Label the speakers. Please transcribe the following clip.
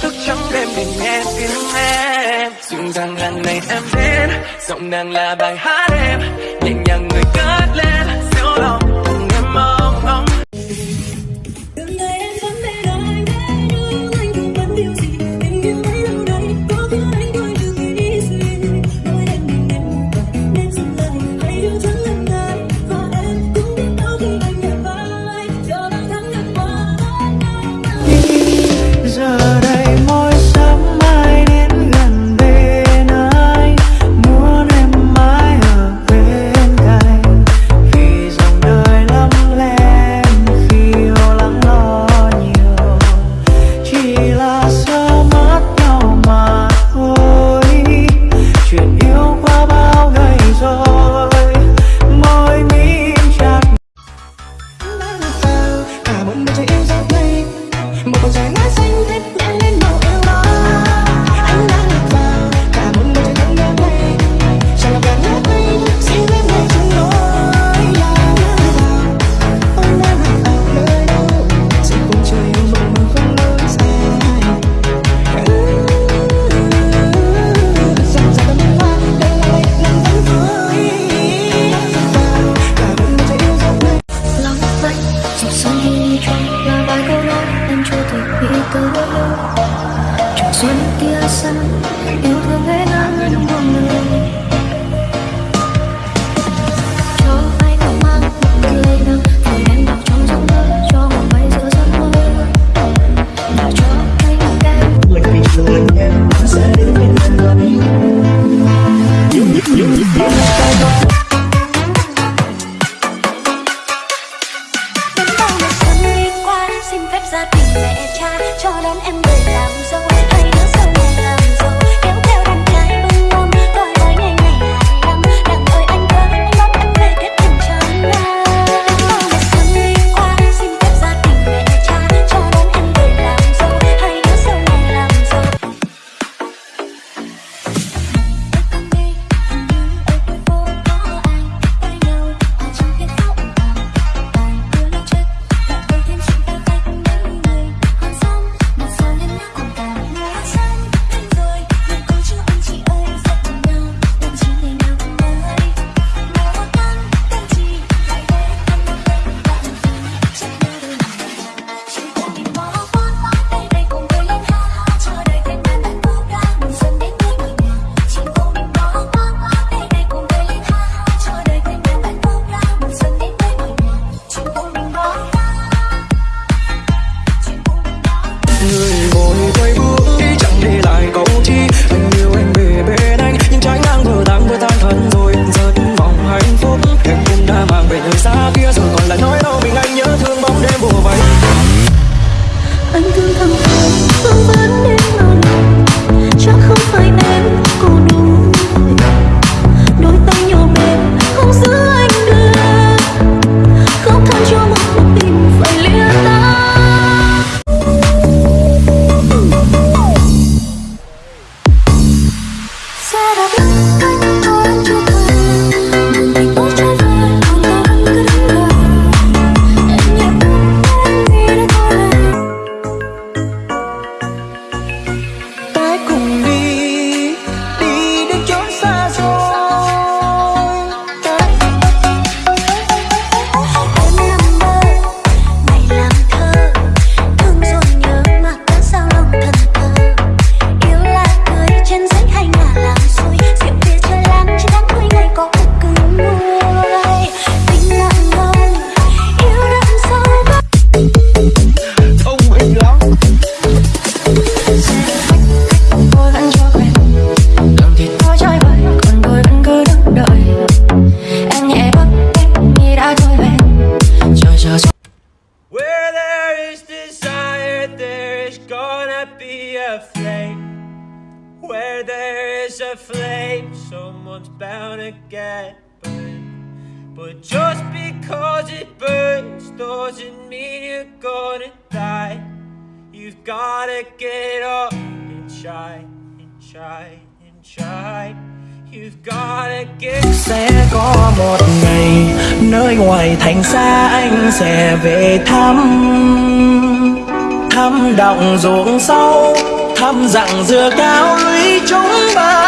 Speaker 1: thức trắng đêm để nghe tiếng em. Dịu rằng lần này em đến, giọng nàng là bài hát em. Nhẹ nhàng người cất lên.
Speaker 2: từ bao Trường xuân kia sáng Yêu thương ấy nắng anh buông lời Cho anh mang một tươi nắng Thời đen đọc trong giọng mơ Cho hồn bay giữa giấc mơ Và cho anh em
Speaker 3: Người bình thường em sẽ đến bên anh
Speaker 2: Những những những những những ra tìm mẹ cha cho đón em về làm dâu.
Speaker 3: môi quay bước
Speaker 1: Where there is a flame, someone's bound to get burned. But just because it burns doesn't mean you're gonna die. You've gotta get up and try, and try, and try. You've gotta get...
Speaker 3: Sẽ có một ngày, nơi ngoài thành xa anh sẽ về thăm Thăm động ruộng sâu thăm rằng dừa cao lũy chúng ba.